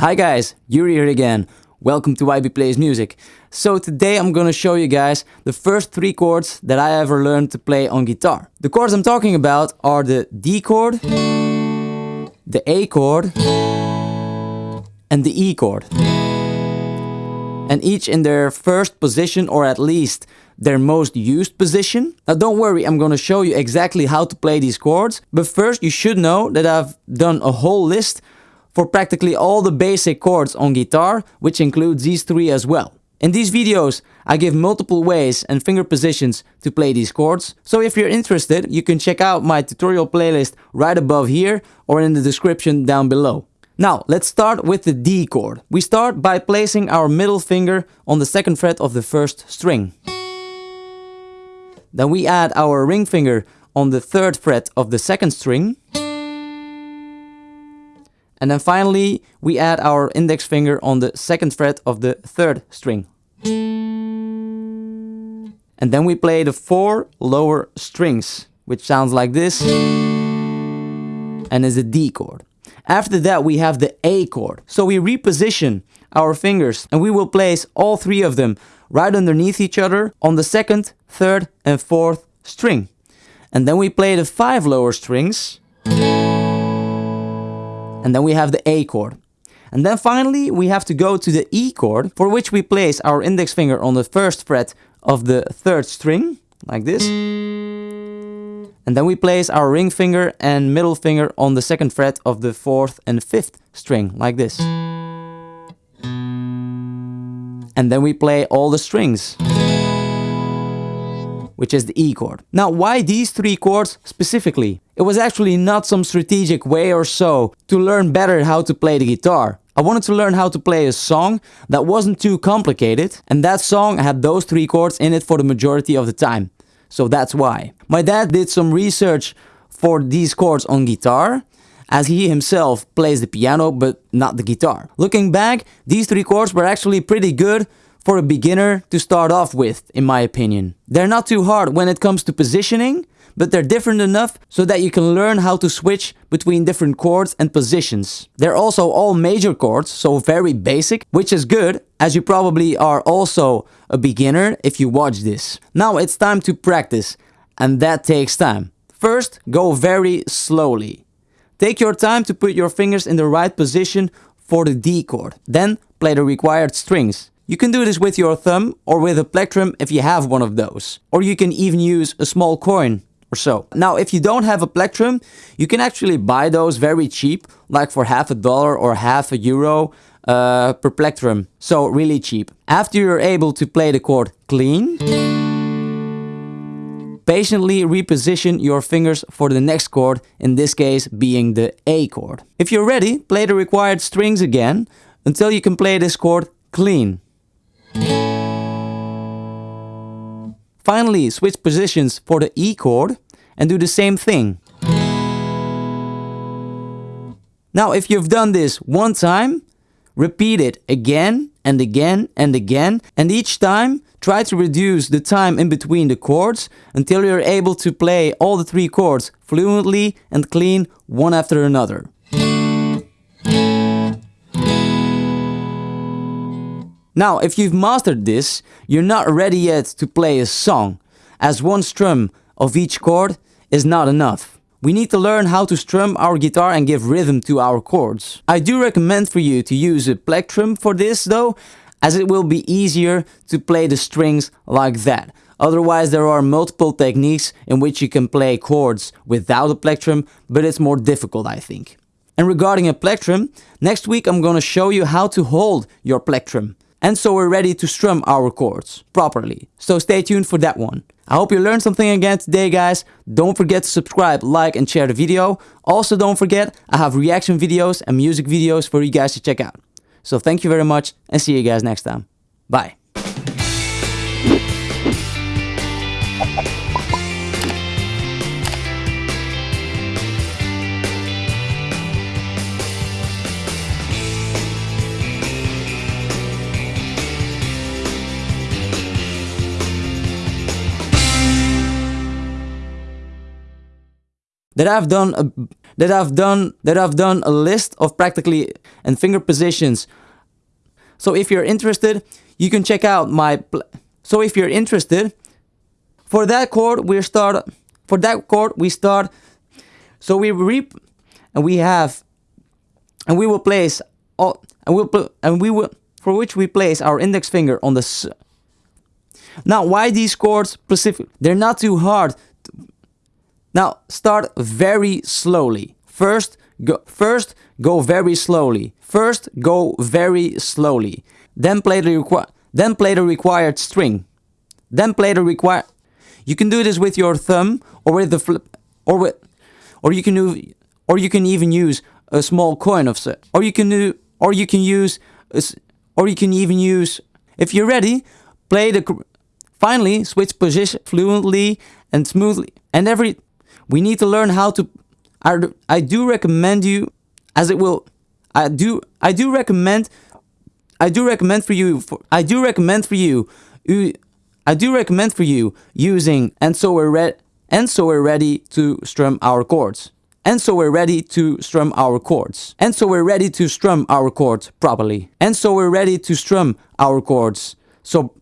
Hi guys, Yuri here again. Welcome to YB Plays Music. So today I'm gonna show you guys the first three chords that I ever learned to play on guitar. The chords I'm talking about are the D chord, the A chord, and the E chord. And each in their first position or at least their most used position. Now don't worry, I'm gonna show you exactly how to play these chords. But first you should know that I've done a whole list for practically all the basic chords on guitar, which includes these three as well. In these videos, I give multiple ways and finger positions to play these chords, so if you're interested, you can check out my tutorial playlist right above here or in the description down below. Now, let's start with the D chord. We start by placing our middle finger on the second fret of the first string. Then we add our ring finger on the third fret of the second string. And then finally, we add our index finger on the second fret of the third string. And then we play the four lower strings, which sounds like this, and is a D chord. After that, we have the A chord. So we reposition our fingers and we will place all three of them right underneath each other on the second, third and fourth string. And then we play the five lower strings and then we have the A chord. And then finally we have to go to the E chord for which we place our index finger on the first fret of the third string, like this. And then we place our ring finger and middle finger on the second fret of the fourth and fifth string, like this. And then we play all the strings which is the E chord. Now, why these three chords specifically? It was actually not some strategic way or so to learn better how to play the guitar. I wanted to learn how to play a song that wasn't too complicated and that song had those three chords in it for the majority of the time. So that's why. My dad did some research for these chords on guitar as he himself plays the piano but not the guitar. Looking back, these three chords were actually pretty good for a beginner to start off with, in my opinion. They're not too hard when it comes to positioning, but they're different enough so that you can learn how to switch between different chords and positions. They're also all major chords, so very basic, which is good, as you probably are also a beginner if you watch this. Now it's time to practice, and that takes time. First, go very slowly. Take your time to put your fingers in the right position for the D chord. Then play the required strings. You can do this with your thumb or with a plectrum if you have one of those. Or you can even use a small coin or so. Now, if you don't have a plectrum, you can actually buy those very cheap, like for half a dollar or half a euro uh, per plectrum. So really cheap. After you're able to play the chord clean, patiently reposition your fingers for the next chord, in this case being the A chord. If you're ready, play the required strings again until you can play this chord clean. Finally, switch positions for the E chord and do the same thing. Now, if you've done this one time, repeat it again and again and again, and each time try to reduce the time in between the chords until you're able to play all the three chords fluently and clean one after another. Now, if you've mastered this, you're not ready yet to play a song, as one strum of each chord is not enough. We need to learn how to strum our guitar and give rhythm to our chords. I do recommend for you to use a plectrum for this though, as it will be easier to play the strings like that. Otherwise there are multiple techniques in which you can play chords without a plectrum, but it's more difficult I think. And regarding a plectrum, next week I'm gonna show you how to hold your plectrum and so we're ready to strum our chords properly. So stay tuned for that one. I hope you learned something again today guys. Don't forget to subscribe, like and share the video. Also don't forget I have reaction videos and music videos for you guys to check out. So thank you very much and see you guys next time. Bye. That I've done a, that I've done that I've done a list of practically and finger positions. So if you're interested, you can check out my so if you're interested for that chord we start for that chord we start so we reap and we have and we will place all and we'll and we will for which we place our index finger on the now why these chords specific they're not too hard now start very slowly. First go first go very slowly. First go very slowly. Then play the requi then play the required string. Then play the required you can do this with your thumb or with the flip or with or you can do or you can even use a small coin of or you can do or you can use a, or you can even use if you're ready play the finally switch position fluently and smoothly and every we need to learn how to I, I do recommend you as it will I do I do recommend I do recommend for you for I do recommend for you I do recommend for you using and so we're ready and so we're ready to strum our chords. And so we're ready to strum our chords. And so we're ready to strum our chords properly. And so we're ready to strum our chords. So